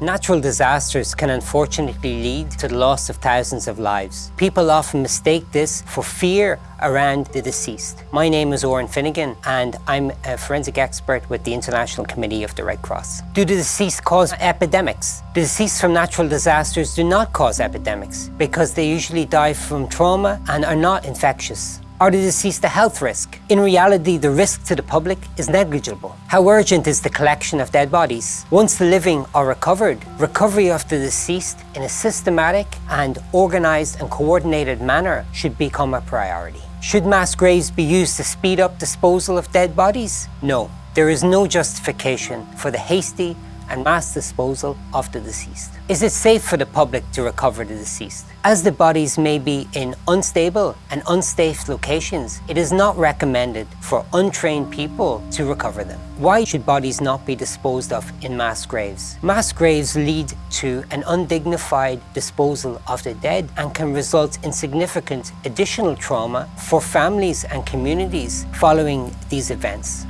Natural disasters can unfortunately lead to the loss of thousands of lives. People often mistake this for fear around the deceased. My name is Oran Finegan and I'm a forensic expert with the International Committee of the Red Cross. Do the deceased cause epidemics? The deceased from natural disasters do not cause epidemics because they usually die from trauma and are not infectious. Are the deceased a health risk? In reality, the risk to the public is negligible. How urgent is the collection of dead bodies? Once the living are recovered, recovery of the deceased in a systematic and organised and coordinated manner should become a priority. Should mass graves be used to speed up disposal of dead bodies? No. There is no justification for the hasty and mass disposal of the deceased. Is it safe for the public to recover the deceased? As the bodies may be in unstable and unsafe locations, it is not recommended for untrained people to recover them. Why should bodies not be disposed of in mass graves? Mass graves lead to an undignified disposal of the dead and can result in significant additional trauma for families and communities following these events.